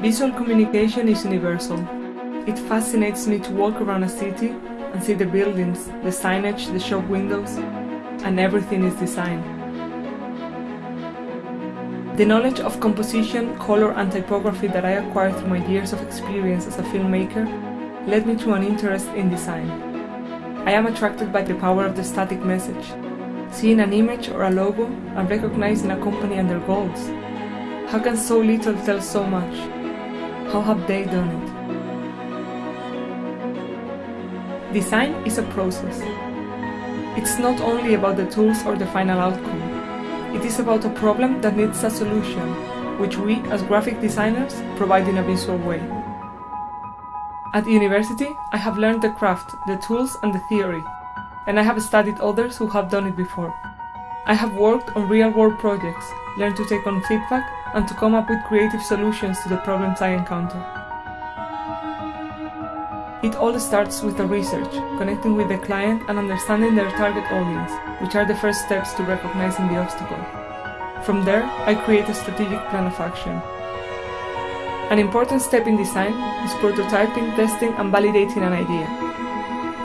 Visual communication is universal. It fascinates me to walk around a city and see the buildings, the signage, the shop windows, and everything is designed. The knowledge of composition, color and typography that I acquired through my years of experience as a filmmaker led me to an interest in design. I am attracted by the power of the static message, seeing an image or a logo and recognizing a company and their goals. How can so little tell so much? How have they done it? Design is a process. It's not only about the tools or the final outcome. It is about a problem that needs a solution, which we, as graphic designers, provide in a visual way. At university, I have learned the craft, the tools and the theory, and I have studied others who have done it before. I have worked on real-world projects, learned to take on feedback, and to come up with creative solutions to the problems I encounter. It all starts with the research, connecting with the client and understanding their target audience, which are the first steps to recognizing the obstacle. From there, I create a strategic plan of action. An important step in design is prototyping, testing and validating an idea,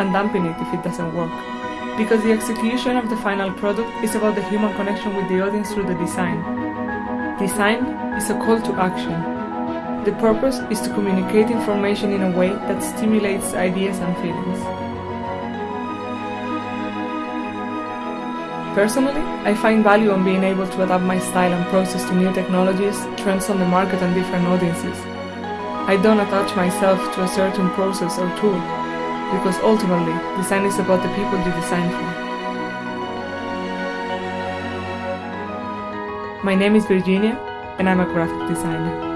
and dumping it if it doesn't work. Because the execution of the final product is about the human connection with the audience through the design. Design is a call to action, the purpose is to communicate information in a way that stimulates ideas and feelings. Personally, I find value on being able to adapt my style and process to new technologies, trends on the market and different audiences. I don't attach myself to a certain process or tool, because ultimately, design is about the people you design for. My name is Virginia, and I'm a graphic designer.